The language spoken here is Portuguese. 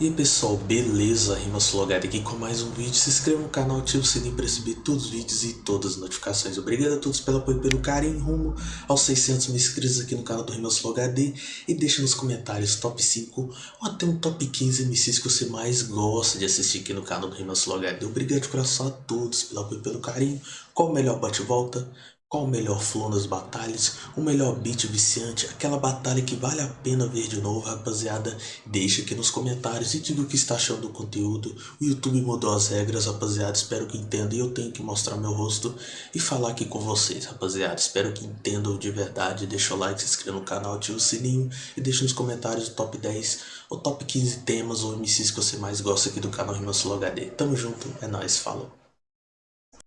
E aí pessoal, beleza? Rimas Logado aqui com mais um vídeo. Se inscreva no canal, ative o sininho para receber todos os vídeos e todas as notificações. Obrigado a todos pelo apoio e pelo carinho rumo aos 600 mil inscritos aqui no canal do Rimas Logado. E deixa nos comentários top 5 ou até um top 15 MCs que você mais gosta de assistir aqui no canal do Rimas Logado. Obrigado de coração a todos pelo apoio e pelo carinho. Qual o melhor bate-volta? Qual o melhor flow nas batalhas? O melhor beat viciante? Aquela batalha que vale a pena ver de novo, rapaziada? Deixa aqui nos comentários e diga o que está achando do conteúdo. O YouTube mudou as regras, rapaziada. Espero que entenda. E eu tenho que mostrar meu rosto e falar aqui com vocês, rapaziada. Espero que entendam de verdade. Deixa o like, se inscreva no canal, ativa o sininho e deixa nos comentários o top 10 ou top 15 temas ou MCs que você mais gosta aqui do canal Rimas HD. Tamo junto, é nóis, falou.